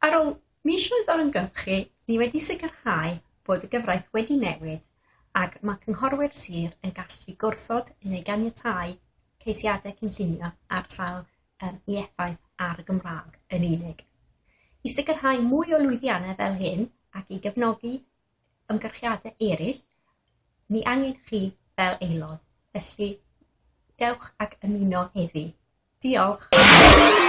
Ar ôl misoedd o ymgyrchu, ni wedi sicrhau bod y gyfraith wedi newid ac mae cynghorwyr sir yn gallu gwrthod neu ganiatáu ceisiadau cynllunio ar sail um, i effaith ar y Gymraeg yn unig. I sicrhau mwy o lwyddiannau fel hyn ac i gefnogi ymgyrchiadau eraill, ni angen chi fel aelod, felly dewch ac ymuno heddi. Diolch!